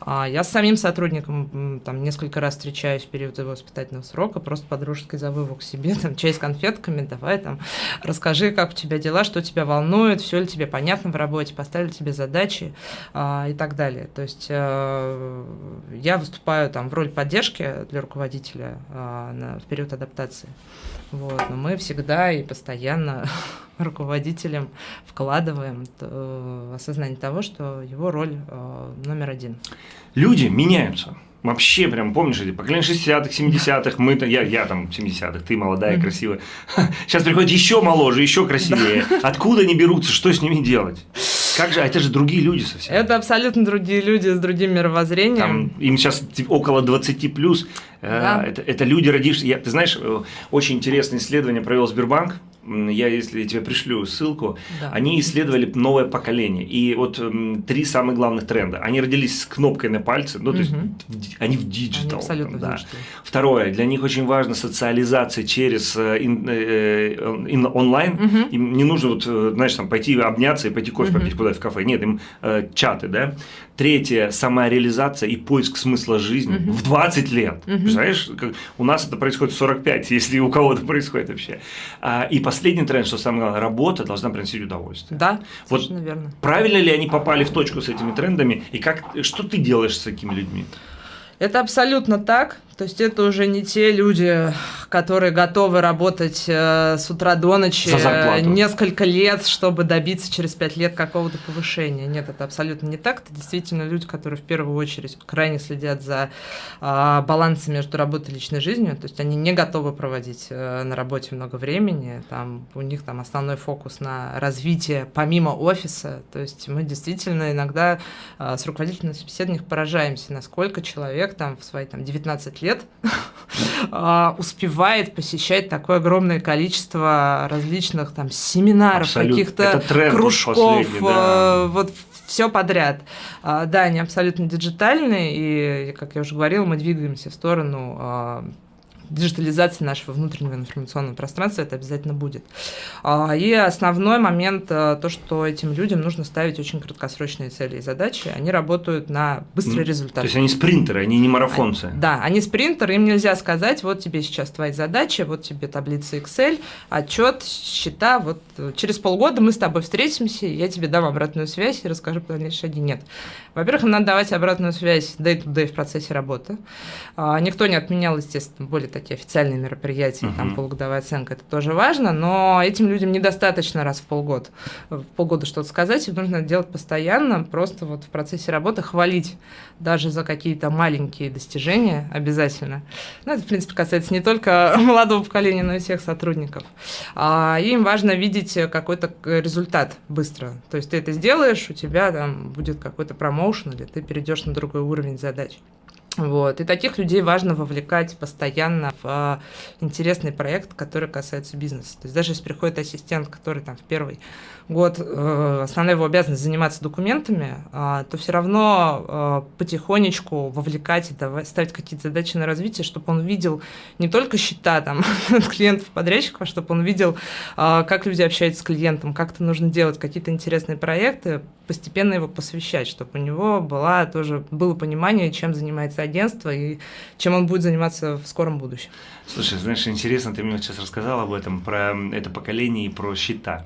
А я с самим сотрудником там несколько раз встречаюсь в период его воспитательного срока, просто по-дружески зову его к себе, там, чай с конфетками, давай там, расскажи, как у тебя дела, что тебя волнует, все ли тебе понятно в работе, поставили тебе задачи а, и так далее. То есть э, я выступаю там в роли поддержки для руководителя э, на, в период адаптации. Вот, но мы всегда и постоянно руководителям вкладываем э, осознание того, что его роль номер один. Люди меняются. Вообще, прям, помнишь, эти поколение 60-х, 70-х, мы то я, я там 70-х, ты молодая, mm-hmm. красивая. Сейчас приходят еще моложе, еще красивее. Откуда они берутся, что с ними делать? Как же, а это же другие люди совсем. Это абсолютно другие люди с другим мировоззрением. Там, им сейчас около 20 плюс. Э, да. Это, это люди, родившиеся. Ты знаешь, э, очень интересное исследование провел Сбербанк я если тебе пришлю ссылку, да. они исследовали новое поколение. И вот три самых главных тренда. Они родились с кнопкой на пальце, ну, то есть они в digital. Абсолютно да. Второе, для них очень важна социализация через э, ин, э, ин, онлайн. Угу. Им не нужно, вот, э, знаешь, там, пойти обняться и пойти кофе угу. попить куда-то в кафе. Нет, им э, чаты, да. Третье, самореализация и поиск смысла жизни угу. в 20 лет. Угу. Представляешь, как, у нас это происходит в 45, если у кого-то происходит вообще. А, и последний тренд, что самое главное, работа должна приносить удовольствие. Да, вот совершенно верно. Правильно ли они попали в точку с этими трендами, и как, что ты делаешь с такими людьми? Это абсолютно так. То есть это уже не те люди, которые готовы работать э, с утра до ночи э, несколько лет, чтобы добиться через пять лет какого-то повышения. Нет, это абсолютно не так. Это действительно люди, которые в первую очередь крайне следят за э, балансом между работой и личной жизнью. То есть они не готовы проводить э, на работе много времени. Там, у них там основной фокус на развитие помимо офиса. То есть мы действительно иногда э, с руководителями собеседованиях поражаемся, насколько человек там в свои там, 19 лет лет а, успевает посещать такое огромное количество различных там семинаров, каких-то кружков, да. вот все подряд. А, да, они абсолютно диджитальные, и, как я уже говорила, мы двигаемся в сторону а, диджитализации нашего внутреннего информационного пространства это обязательно будет. А, и основной момент э, то, что этим людям нужно ставить очень краткосрочные цели и задачи. Они работают на быстрый результат. То есть они спринтеры, они не марафонцы. Да, они спринтеры, им нельзя сказать, вот тебе сейчас твои задачи, вот тебе таблица Excel, отчет, счета, вот э, через полгода мы с тобой встретимся, я тебе дам обратную связь и расскажу про дальнейшие шаги. Нет. Во-первых, им надо давать обратную связь day-to-day в процессе работы. А, никто не отменял, естественно, более такие официальные мероприятия, uh-huh. там полугодовая оценка, это тоже важно, но этим людям недостаточно раз в полгода, в полгода что-то сказать, им нужно делать постоянно, просто вот в процессе работы хвалить даже за какие-то маленькие достижения обязательно. Ну, это, в принципе, касается не только молодого поколения, но и всех сотрудников. А, им важно видеть какой-то результат быстро. То есть ты это сделаешь, у тебя там будет какой-то промоушен, или ты перейдешь на другой уровень задач. Вот. И таких людей важно вовлекать постоянно в э, интересный проект, который касается бизнеса. То есть даже если приходит ассистент, который там в первый год, э, основная его обязанность заниматься документами, э, то все равно э, потихонечку вовлекать и ставить какие-то задачи на развитие, чтобы он видел не только счета там, от клиентов-подрядчиков, а чтобы он видел, э, как люди общаются с клиентом, как это нужно делать, какие-то интересные проекты, постепенно его посвящать, чтобы у него была тоже было понимание, чем занимается агентство и чем он будет заниматься в скором будущем. Слушай, знаешь, интересно, ты мне сейчас рассказал об этом, про это поколение и про счета.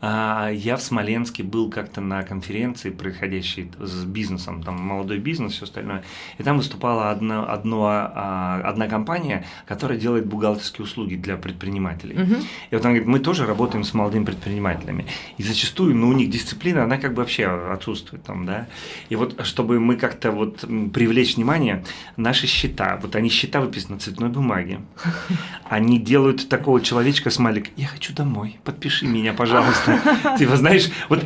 А, я в Смоленске был как-то на конференции, происходящей с бизнесом, там молодой бизнес, все остальное, и там выступала одна, одно, а, одна компания, которая делает бухгалтерские услуги для предпринимателей. Угу. И вот она говорит, мы тоже работаем с молодыми предпринимателями, и зачастую, ну, у них дисциплина, она как бы вообще отсутствует там, да, и вот чтобы мы как-то вот привлечь внимание, наши счета, вот они счета выписаны на цветной бумаге, они делают такого человечка смайлик, я хочу домой, подпиши меня, пожалуйста. Ты его знаешь, вот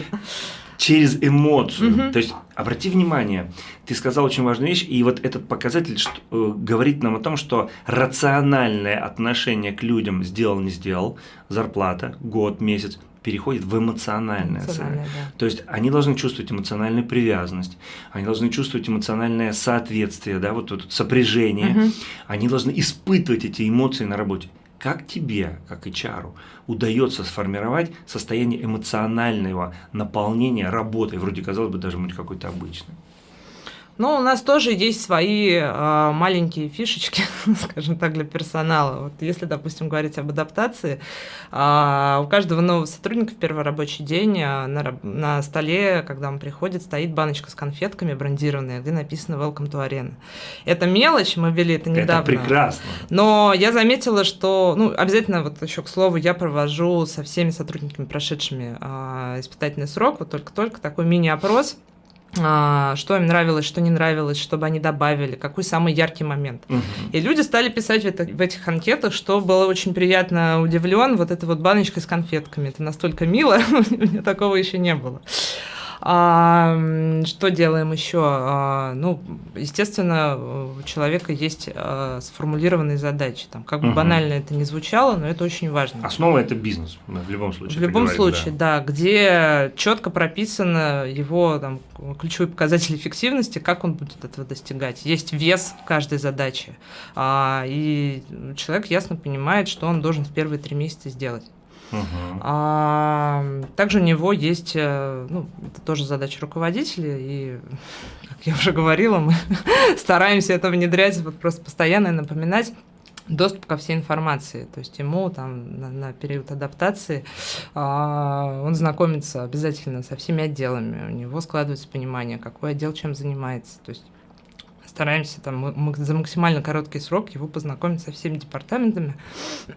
через эмоцию. То есть, обрати внимание, ты сказал очень важную вещь, и вот этот показатель что, э, говорит нам о том, что рациональное отношение к людям сделал, не сделал, зарплата, год, месяц, переходит в эмоциональное. эмоциональное да. То есть они должны чувствовать эмоциональную привязанность, они должны чувствовать эмоциональное соответствие, да, вот это сопряжение, угу. они должны испытывать эти эмоции на работе. Как тебе, как HR, удается сформировать состояние эмоционального наполнения работой, вроде, казалось бы, даже быть какой-то обычной? Ну, у нас тоже есть свои э, маленькие фишечки, скажем так, для персонала. Вот если, допустим, говорить об адаптации, э, у каждого нового сотрудника в первый рабочий день э, на, на столе, когда он приходит, стоит баночка с конфетками брендированная, где написано «Welcome to Arena». Это мелочь, мы ввели это недавно. Это прекрасно. Но я заметила, что, ну, обязательно, вот еще к слову, я провожу со всеми сотрудниками, прошедшими э, испытательный срок, вот только-только такой мини-опрос – что им нравилось, что не нравилось, чтобы они добавили, какой самый яркий момент. Угу. И люди стали писать в, это, в этих анкетах, что было очень приятно удивлен, вот эта вот баночка с конфетками, это настолько мило, у меня такого еще не было. А, что делаем еще? А, ну, естественно, у человека есть а, сформулированные задачи. Там, как бы угу. банально это не звучало, но это очень важно. Основа это бизнес, в любом случае. В любом случае, да. да, где четко прописано его там, ключевые показатели эффективности, как он будет этого достигать. Есть вес каждой задаче. А, и человек ясно понимает, что он должен в первые три месяца сделать. Угу. А, также у него есть, э, ну, это тоже задача руководителя, и, как я уже говорила, мы стараемся это внедрять, вот просто постоянно напоминать доступ ко всей информации. То есть ему там на, на период адаптации а, он знакомится обязательно со всеми отделами, у него складывается понимание, какой отдел чем занимается. То есть стараемся там за максимально короткий срок его познакомить со всеми департаментами,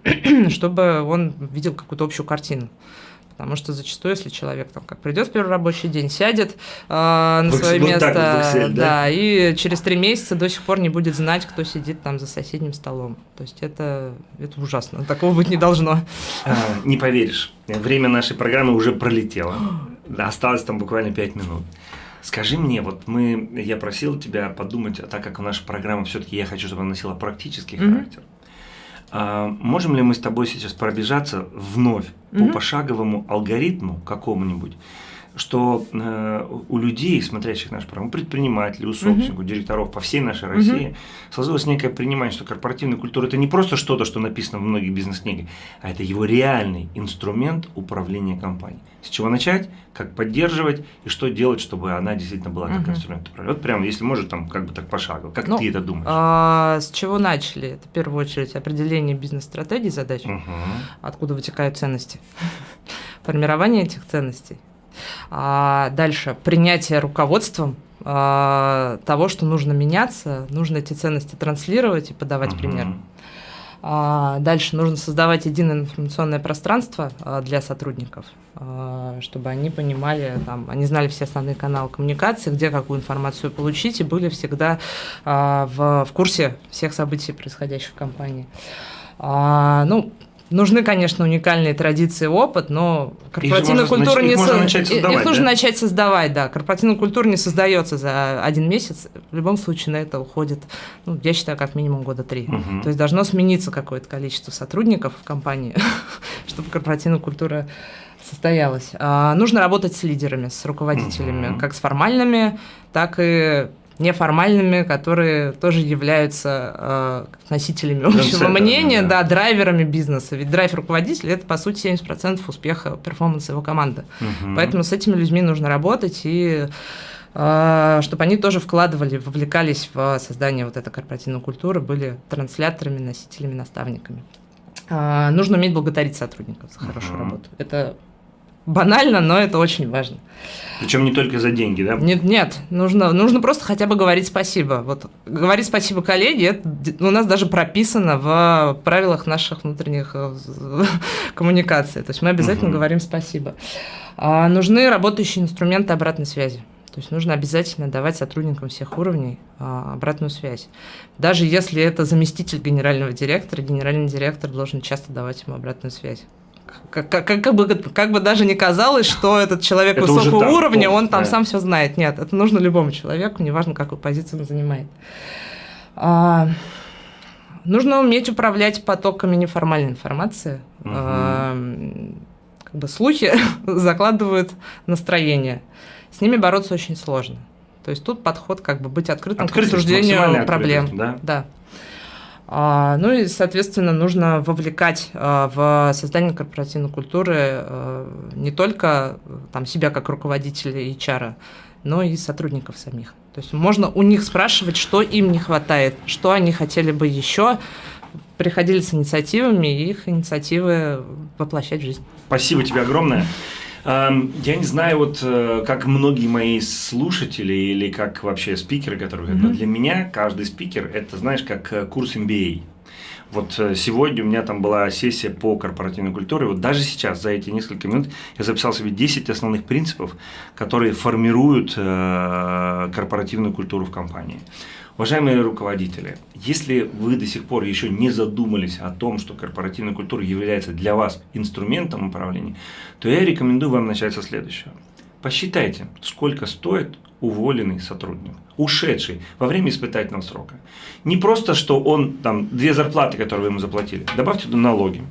чтобы он видел какую-то общую картину. Потому что зачастую, если человек там как придет в первый рабочий день, сядет э, на вот, свое вот место, Excel, да? да, и через три месяца до сих пор не будет знать, кто сидит там за соседним столом. То есть это, это ужасно, такого быть не должно. А, не поверишь, время нашей программы уже пролетело. Осталось там буквально пять минут. Скажи мне, вот мы, я просил тебя подумать, так как наша программа все-таки я хочу, чтобы она носила практический mm-hmm. характер. А, можем ли мы с тобой сейчас пробежаться вновь mm-hmm. по пошаговому алгоритму какому-нибудь? Что э, у людей, смотрящих наш программу, предпринимателей, у собственников, у директоров по всей нашей России, сложилось некое понимание, что корпоративная культура – это не просто что-то, что написано в многих бизнес-книгах, а это его реальный инструмент управления компанией. С чего начать, как поддерживать и что делать, чтобы она действительно была как инструмент управления. Вот прям, если может, там как бы так пошагово. Как Ну, ты это думаешь? А, с чего начали? Это в первую очередь определение бизнес-стратегии задач, Мгм. откуда вытекают ценности, формирование этих ценностей. А дальше принятие руководством а, того, что нужно меняться, нужно эти ценности транслировать и подавать Мгм. пример. А, Дальше нужно создавать единое информационное пространство а, для сотрудников, а, чтобы они понимали, там, они знали все основные каналы коммуникации, где какую информацию получить, и были всегда в, в курсе всех событий, происходящих в компании. А, Ну, Нужны, конечно, уникальные традиции и опыт, но корпоративная можно культура их не можно со- начать создавать, Их нужно да? начать создавать, да. Корпоративная культура не создается за один месяц. В любом случае на это уходит, ну, я считаю, как минимум года три. Мгм. То есть должно смениться какое-то количество сотрудников в компании, чтобы корпоративная культура состоялась. А, нужно работать с лидерами, с руководителями, Мгм. как с формальными, так и неформальными, которые тоже являются э, носителями общего мнения, да. да, драйверами бизнеса. Ведь драйв руководителя – это, по сути, 70% успеха перформанса его команды. Мгм. Поэтому с этими людьми нужно работать и э, чтобы они тоже вкладывали, вовлекались в создание вот этой корпоративной культуры, были трансляторами, носителями, наставниками. А, Нужно уметь благодарить сотрудников за хорошую Мгм. работу. Это банально, но это очень важно. Причем не только за деньги, да? Нет, нет, нужно, нужно просто хотя бы говорить спасибо. Вот говорить спасибо коллеге, это у нас даже прописано в правилах наших внутренних э, коммуникаций. То есть мы обязательно Мгм. говорим спасибо. А, нужны работающие инструменты обратной связи. То есть нужно обязательно давать сотрудникам всех уровней а, обратную связь. Даже если это заместитель генерального директора, генеральный директор должен часто давать ему обратную связь. Как, как- как бы, как бы даже не казалось, что этот человек Это высокого там, уровня, он там да. сам все знает. Нет, это нужно любому человеку, неважно, какую позицию он занимает. А, нужно уметь управлять потоками неформальной информации. Мгм. А, как бы слухи закладывают настроение. С ними бороться очень сложно. То есть тут подход как бы быть открытым Открытость, к обсуждению проблем. Да. А, ну и, соответственно, нужно вовлекать а, в создание корпоративной культуры а, не только э, там, себя как руководителя HR, но и сотрудников самих. То есть можно у них спрашивать, что им не хватает, что они хотели бы еще, приходили с инициативами и их инициативы воплощать в жизнь. Спасибо тебе огромное. Эм, Я не знаю, вот э, как многие мои слушатели или как вообще спикеры, которые говорят, но Мгм. для меня каждый спикер это, знаешь, как э, курс MBA. Вот э, сегодня у меня там была сессия по корпоративной культуре. Вот даже сейчас, за эти несколько минут, я записал себе 10 основных принципов, которые формируют корпоративную культуру в компании. Уважаемые руководители, если вы до сих пор еще не задумались о том, что корпоративная культура является для вас инструментом управления, то я рекомендую вам начать со следующего. Посчитайте, сколько стоит уволенный сотрудник, ушедший во время испытательного срока. Не просто, что он там две зарплаты, которые вы ему заплатили, добавьте туда налоги,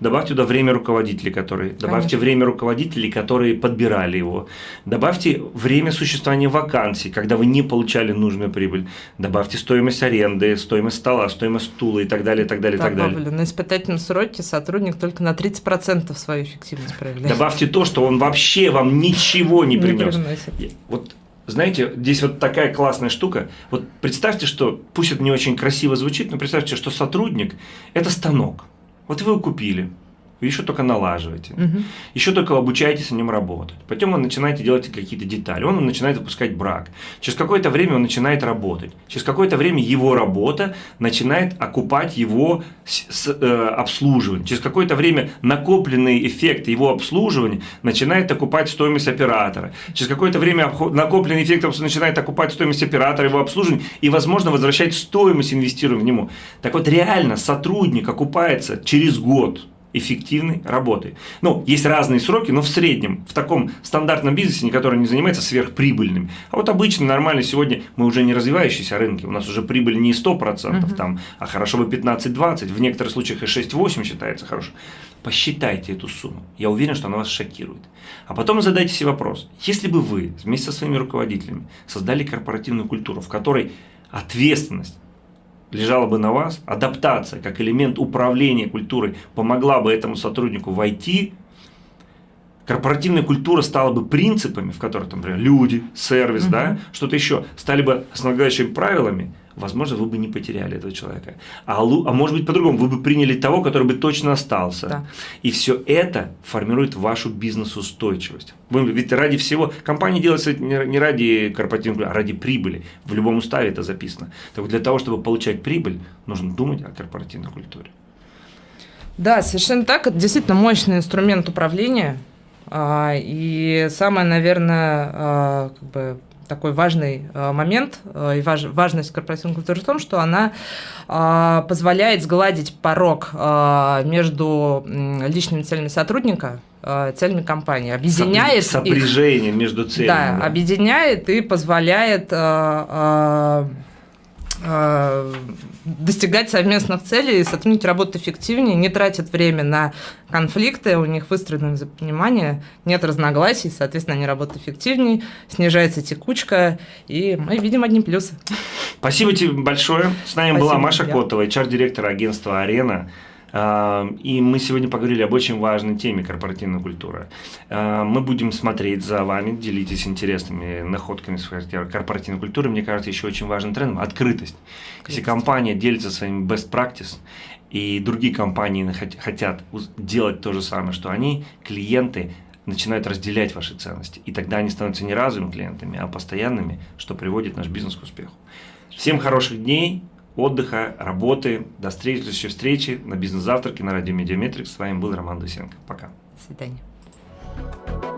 добавьте туда время руководителей, которые, добавьте Конечно. время руководителей, которые подбирали его, добавьте время существования вакансий, когда вы не получали нужную прибыль, добавьте стоимость аренды, стоимость стола, стоимость стула и так далее, и так далее, и так далее. Добавлю, на испытательном сроке сотрудник только на 30% свою эффективность проявляет. Добавьте то, что он вообще вам ничего не Не принес. привносит. Вот знаете, здесь вот такая классная штука. Вот представьте, что, пусть это не очень красиво звучит, но представьте, что сотрудник – это станок. Вот вы купили, вы еще только налаживаете, Мгм. еще только обучаетесь на нем работать. Потом вы начинаете делать какие-то детали, он начинает запускать брак. Через какое-то время он начинает работать. Через какое-то время его работа начинает окупать его с- с- э, обслуживание. Через какое-то время накопленный эффект его обслуживания начинает окупать стоимость оператора. Через какое-то время накопленный эффект начинает окупать стоимость оператора, его обслуживания и, возможно, возвращать стоимость инвестирования в него. Так вот, реально сотрудник окупается через год эффективной работы. Ну, есть разные сроки, но в среднем, в таком стандартном бизнесе, который не занимается сверхприбыльным. А вот обычно, нормально, сегодня мы уже не развивающиеся рынки, у нас уже прибыль не 100%, uh-huh. там, а хорошо бы 15-20, в некоторых случаях и 6-8 считается хорошо. Посчитайте эту сумму, я уверен, что она вас шокирует. А потом задайте себе вопрос, если бы вы вместе со своими руководителями создали корпоративную культуру, в которой ответственность лежала бы на вас, адаптация как элемент управления культурой помогла бы этому сотруднику войти, корпоративная культура стала бы принципами, в которых, там, например, люди, сервис, угу. да, что-то еще, стали бы основополагающими правилами, возможно, вы бы не потеряли этого человека. А, а может быть, по-другому, вы бы приняли того, который бы точно остался. Да. И все это формирует вашу бизнес-устойчивость. Ведь ради всего, компания делается не ради корпоративной, а ради прибыли. В любом уставе это записано. Так вот, для того, чтобы получать прибыль, нужно думать о корпоративной культуре. Да, совершенно так. Это действительно мощный инструмент управления. А, и самое, наверное, а, как бы такой важный э, момент э, и важ, важность корпоративной культуры в том, что она э, позволяет сгладить порог между личными целями сотрудника целями компании, объединяет сопряжение их, между целями. Да, да, объединяет и позволяет Э, достигать совместных целей, сотрудники работают эффективнее, не тратят время на конфликты, у них выстроено взаимопонимание, нет разногласий, соответственно, они работают эффективнее, снижается текучка, и мы видим одни плюсы. Спасибо тебе большое. С нами Спасибо была Маша. Котова, HR-директор агентства «Арена». И мы сегодня поговорили об очень важной теме корпоративной культуры. Мы будем смотреть за вами, делитесь интересными находками с корпоративной культуры. Мне кажется, еще очень важным трендом – открытость. Если компания делится своими best practice, и другие компании хотят делать то же самое, что они, клиенты, начинают разделять ваши ценности. И тогда они становятся не разовыми клиентами, а постоянными, что приводит наш бизнес к успеху. Всем хороших дней, отдыха, работы. До следующей встречи на бизнес-завтраке на радио Медиаметрикс. С вами был Роман Дусенко. Пока. До свидания.